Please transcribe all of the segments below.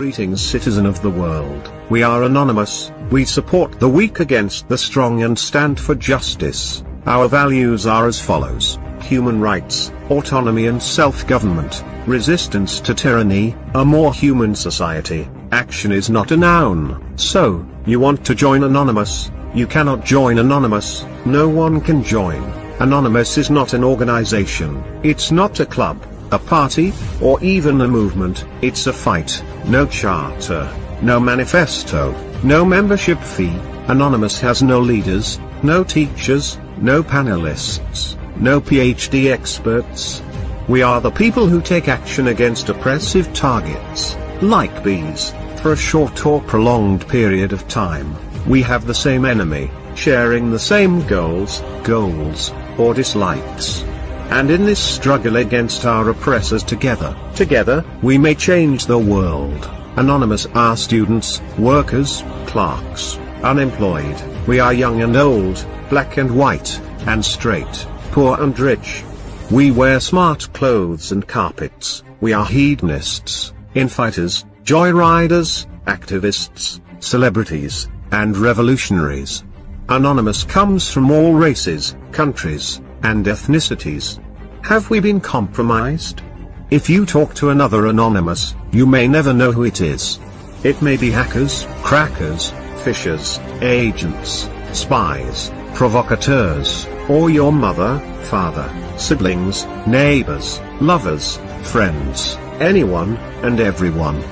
Greetings citizen of the world, we are anonymous, we support the weak against the strong and stand for justice. Our values are as follows, human rights, autonomy and self-government, resistance to tyranny, a more human society, action is not a noun. So, you want to join Anonymous, you cannot join Anonymous, no one can join. Anonymous is not an organization, it's not a club a party, or even a movement, it's a fight, no charter, no manifesto, no membership fee, Anonymous has no leaders, no teachers, no panelists, no PhD experts. We are the people who take action against oppressive targets, like bees, for a short or prolonged period of time. We have the same enemy, sharing the same goals, goals, or dislikes. And in this struggle against our oppressors together, together, we may change the world. Anonymous are students, workers, clerks, unemployed, we are young and old, black and white, and straight, poor and rich. We wear smart clothes and carpets, we are hedonists, infighters, joyriders, activists, celebrities, and revolutionaries. Anonymous comes from all races, countries, and ethnicities. Have we been compromised? If you talk to another anonymous, you may never know who it is. It may be hackers, crackers, phishers, agents, spies, provocateurs, or your mother, father, siblings, neighbors, lovers, friends, anyone, and everyone.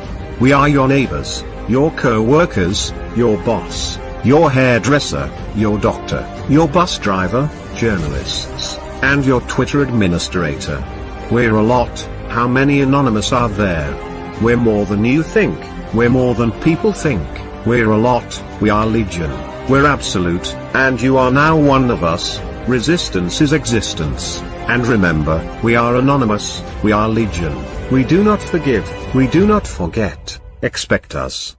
We are your neighbors, your co-workers, your boss, your hairdresser, your doctor, your bus driver, journalists, and your Twitter administrator. We're a lot, how many anonymous are there? We're more than you think, we're more than people think, we're a lot, we are legion, we're absolute, and you are now one of us, resistance is existence, and remember, we are anonymous, we are legion, we do not forgive, we do not forget, expect us.